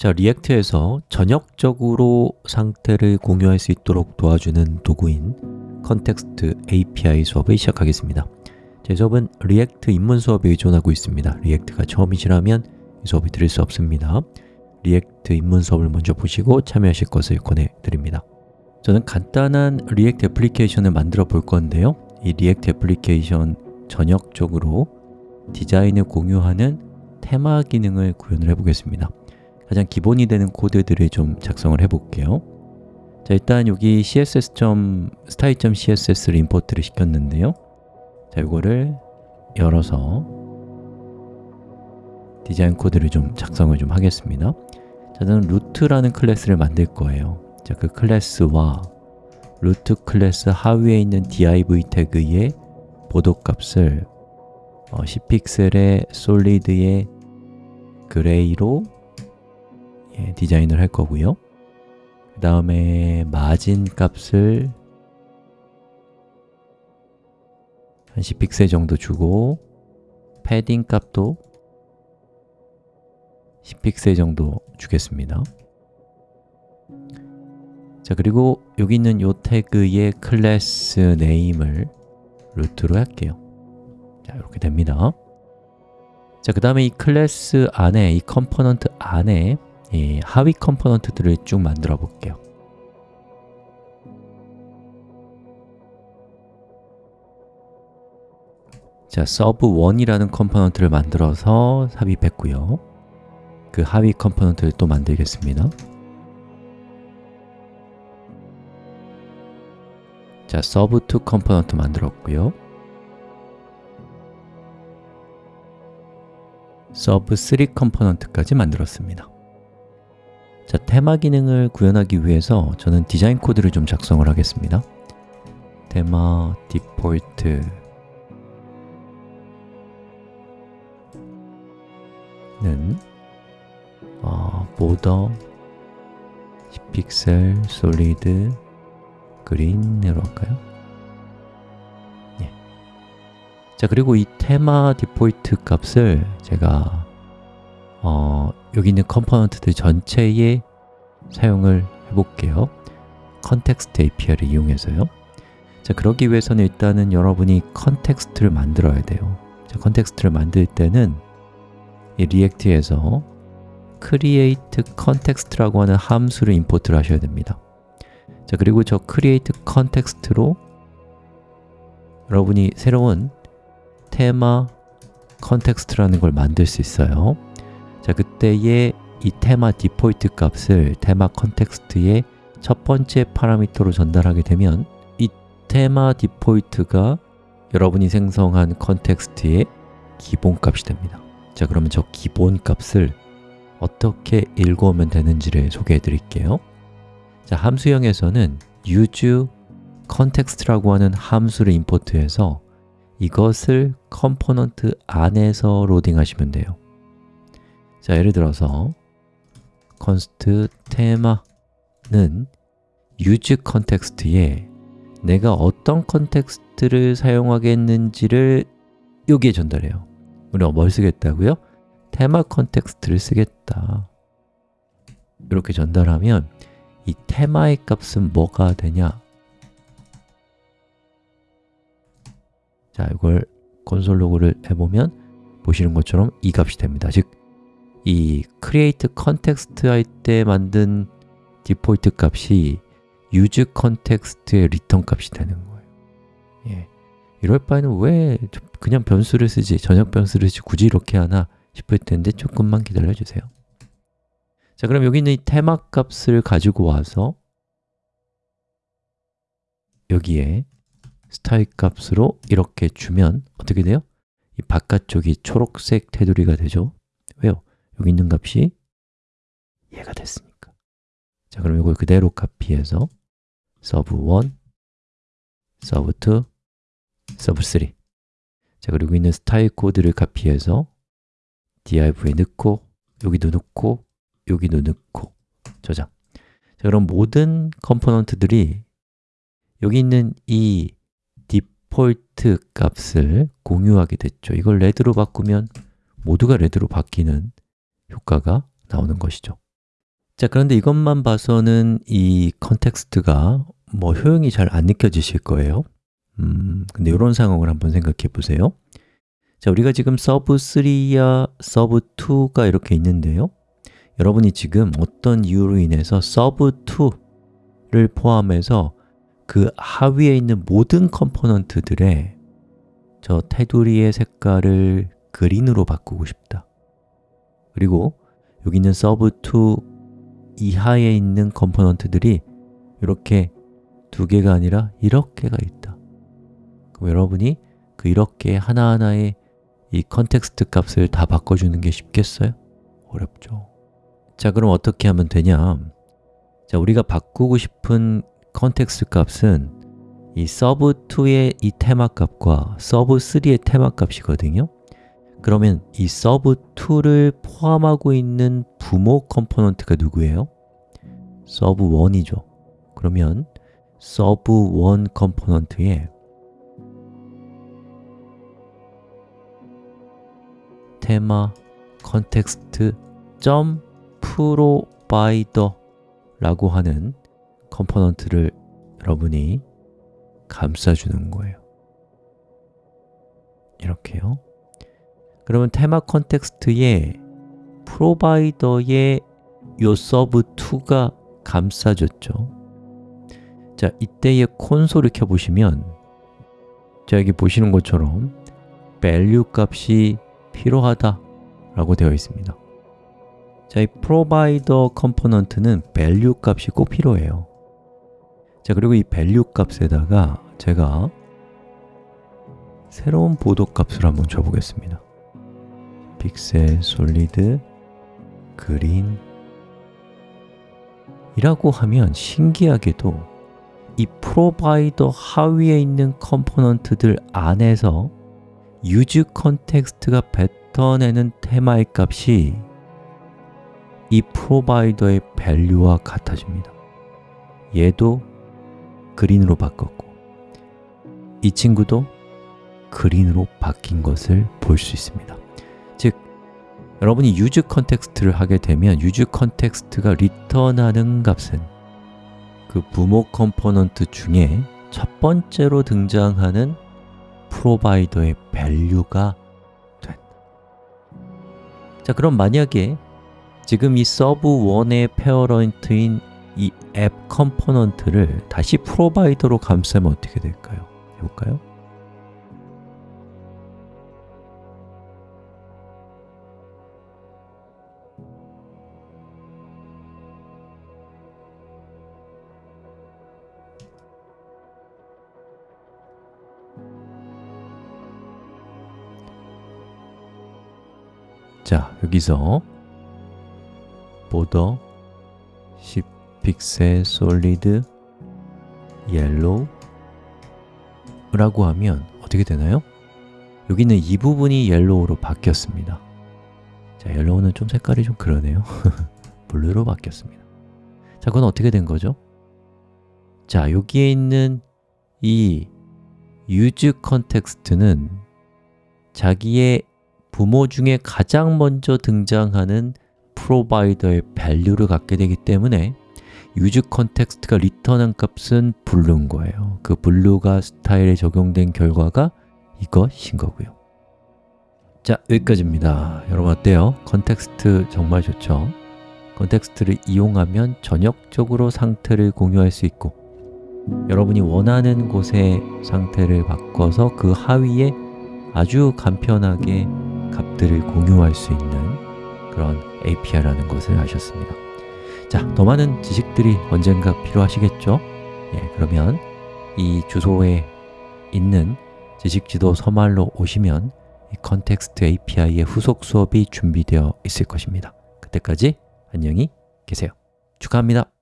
자, React에서 전역적으로 상태를 공유할 수 있도록 도와주는 도구인 Context API 수업을 시작하겠습니다. 제 수업은 React 입문 수업에 의존하고 있습니다. React가 처음이시라면 이 수업을 들을 수 없습니다. React 입문 수업을 먼저 보시고 참여하실 것을 권해드립니다. 저는 간단한 React 애플리케이션을 만들어 볼 건데요. 이 React 애플리케이션 전역적으로 디자인을 공유하는 테마 기능을 구현을 해보겠습니다 가장 기본이 되는 코드들을 좀 작성을 해볼게요. 자 일단 여기 css.style.css를 import를 시켰는데요. 자 이거를 열어서 디자인 코드를 좀 작성을 좀 하겠습니다. 자 저는 root라는 클래스를 만들 거예요. 자 그 클래스와 root 클래스 하위에 있는 div 태그의 border 값을 어, 10픽셀의 solid의 gray로 예, 디자인을 할 거고요. 그 다음에 마진 값을 한 10픽셀 정도 주고 패딩 값도 10픽셀 정도 주겠습니다. 자 그리고 여기 있는 요 태그의 class name을 root로 할게요. 자 이렇게 됩니다. 자, 그 다음에 이 클래스 안에, 이 component 안에 이 하위 component들을 쭉 만들어 볼게요. 자, sub1이라는 컴포넌트를 만들어서 삽입했고요. 그 하위 component를 또 만들겠습니다. 자, sub2 component 만들었고요. sub3 컴포넌트까지 만들었습니다 자, 테마 기능을 구현하기 위해서 저는 디자인 코드를 좀 작성을 하겠습니다 테마 디폴트 는 어, border 10픽셀 solid green으로 할까요? 예. 자 그리고 이 테마 디폴트 값을 제가 어, 여기 있는 component들 전체에 사용을 해볼게요. context API를 이용해서요. 자 그러기 위해서는 일단은 여러분이 context를 만들어야 돼요. 자, context를 만들 때는 이 React에서 create context라고 하는 함수를 import를 하셔야 됩니다. 자 그리고 저 create context로 여러분이 새로운 테마 context라는 걸 만들 수 있어요 자 그때의 이 테마 디폴트 값을 테마 context의 첫 번째 파라미터로 전달하게 되면 이 테마 디폴트가 여러분이 생성한 context의 기본값이 됩니다. 자 그러면 저 기본값을 어떻게 읽어오면 되는지를 소개해 드릴게요. 자 함수형에서는 use context라고 하는 함수를 import해서 이것을 component 안에서 로딩 하시면 돼요 자, 예를 들어서 const 테마는 use context에 내가 어떤 context를 사용하겠는지를 여기에 전달해요 우리가 뭘 쓰겠다고요? 테마 context를 쓰겠다 이렇게 전달하면 이 테마의 값은 뭐가 되냐? 자, 이걸 console log를 해보면 보시는 것처럼 이 값이 됩니다 즉, 이 create context 할 때 만든 디폴트 값이 use context의 return 값이 되는 거예요 예. 이럴 바에는 왜 그냥 변수를 쓰지, 전역 변수를 쓰지 굳이 이렇게 하나 싶을 텐데 조금만 기다려 주세요 자, 그럼 여기 있는 이 테마 값을 가지고 와서 여기에 스타일 값으로 이렇게 주면 어떻게 돼요? 이 바깥쪽이 초록색 테두리가 되죠? 왜요? 여기 있는 값이 얘가 됐으니까. 자, 그럼 이걸 그대로 카피해서 sub1, sub2, sub3 자, 그리고 있는 스타일 코드를 카피해서 div에 넣고 여기도 넣고 여기도 넣고. 저장. 자, 그럼 모든 component들이 여기 있는 이 디폴트 값을 공유하게 됐죠. 이걸 red로 바꾸면 모두가 red로 바뀌는 효과가 나오는 것이죠. 자, 그런데 이것만 봐서는 이 context가 뭐 효용이 잘 안 느껴지실 거예요. 음, 근데 이런 상황을 한번 생각해 보세요. 자, 우리가 지금 sub3야 sub2가 이렇게 있는데요. 여러분이 지금 어떤 이유로 인해서 sub2를 포함해서 그 하위에 있는 모든 component들의 저 테두리의 색깔을 green으로 바꾸고 싶다 그리고 여기 있는 sub2 이하에 있는 component들이 이렇게 두 개가 아니라 이렇게가 있다 그럼 여러분이 그 이렇게 하나하나의 이 context 값을 다 바꿔주는 게 쉽겠어요? 어렵죠 자, 그럼 어떻게 하면 되냐? 자, 우리가 바꾸고 싶은 context 값은 이 sub2의 이 테마 값과 sub3의 테마 값이거든요 그러면 이 sub2를 포함하고 있는 부모 component가 누구예요? sub1이죠. 그러면 sub1 컴포넌트에 테마 context 점 provider 라고 하는 component를 여러분이 감싸주는 거예요. 이렇게요 그러면 theme context에 provider의 요 sub2가 감싸졌죠. 자, 이때의 콘솔을 켜보시면 자, 여기 보시는 것처럼 value 값이 필요하다 라고 되어 있습니다. 자, 이 provider component는 value 값이 꼭 필요해요. 자, 그리고 이 value 값에다가 제가 새로운 border 값을 한번 줘보겠습니다 픽셀, solid, green 이라고 하면 신기하게도 이 provider 하위에 있는 component들 안에서 use context가 뱉어내는 테마의 값이 이 provider의 value와 같아집니다. 얘도 green으로 바꿨고 이 친구도 green으로 바뀐 것을 볼 수 있습니다. 즉, 여러분이 use context를 하게 되면 use 컨텍스트가 리턴하는 값은 그 부모 component 중에 첫 번째로 등장하는 provider의 value가 된다 자, 그럼 만약에 지금 이 sub1의 parent인 이 앱 component를 다시 provider로 감싸면 어떻게 될까요? 해볼까요? 자, 여기서 border 10 픽셀 solid yellow 라고 하면 어떻게 되나요? 여기는 이 부분이 yellow로 바뀌었습니다 자, yellow는 좀 색깔이 좀 그러네요 blue로 바뀌었습니다 자, 그건 어떻게 된 거죠? 자, 여기에 있는 이 use context는 자기의 부모 중에 가장 먼저 등장하는 provider의 value를 갖게 되기 때문에 use 컨텍스트가 리턴한 값은 블루인 거예요 그 blue가 스타일에 적용된 결과가 이것인 거고요 자, 여기까지입니다 여러분 어때요? context 정말 좋죠? context를 이용하면 전역적으로 상태를 공유할 수 있고 여러분이 원하는 곳의 상태를 바꿔서 그 하위에 아주 간편하게 값들을 공유할 수 있는 그런 API라는 것을 아셨습니다. 자, 더 많은 지식들이 언젠가 필요하시겠죠? 예, 그러면 이 주소에 있는 지식지도 서말로 오시면 이 context API의 후속 수업이 준비되어 있을 것입니다. 그때까지 안녕히 계세요. 축하합니다